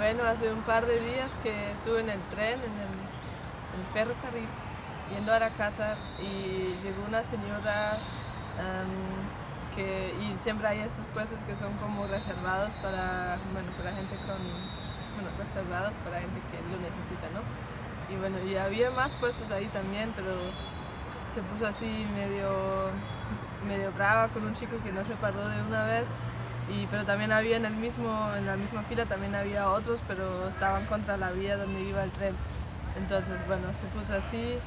Bueno, hace un par de días que estuve en el tren, en el, ferrocarril, yendo a la casa y llegó una señora que, y siempre hay estos puestos que son como reservados para, bueno, para gente con, bueno, reservados para gente que lo necesita, ¿no? Y bueno, y había más puestos ahí también, pero se puso así medio, medio brava con un chico que no se paró de una vez y, pero también había en, el mismo, en la misma fila también había otros, pero estaban contra la vía donde iba el tren. Entonces, bueno, se puso así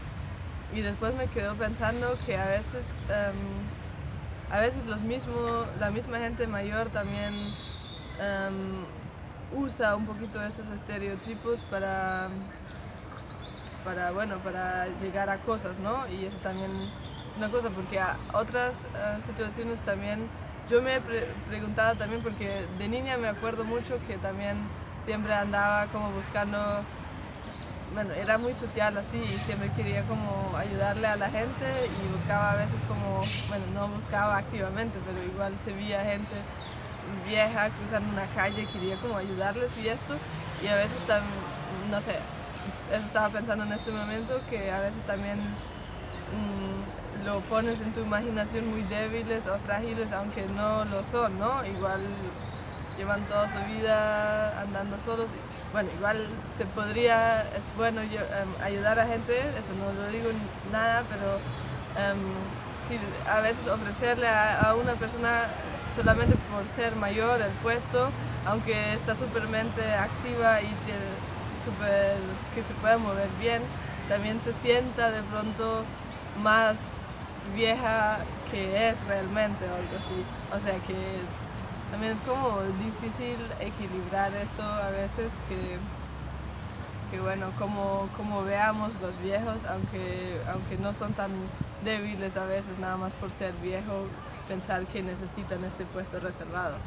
y después me quedó pensando que a veces, em, a veces los mismo, la misma gente mayor también em, usa un poquito esos estereotipos para, para, bueno, para llegar a cosas, ¿no? Y eso también es una cosa, porque a otras eh, situaciones también yo me he preguntado también porque de niña me acuerdo mucho que también siempre andaba como buscando, bueno, era muy social así siempre quería como ayudarle a la gente y buscaba a veces como, bueno, no buscaba activamente, pero igual se veía gente vieja cruzando una calle, quería como ayudarles y esto. Y a veces también, no sé, eso estaba pensando en este momento que a veces también mm, lo pones en tu imaginación muy débiles o frágiles, aunque no lo son, ¿no? Igual llevan toda su vida andando solos. Bueno, igual se podría, es bueno em, ayudar a gente, eso no lo digo nada, pero sí, a veces ofrecerle a, una persona solamente por ser mayor el puesto, aunque está supermente activa y super, que se pueda mover bien, también se sienta de pronto más vieja que es realmente o algo así. O sea que también es como difícil equilibrar esto a veces que, que bueno, como, como veamos los viejos, aunque, aunque no son tan débiles a veces nada más por ser viejo, pensar que necesitan este puesto reservado.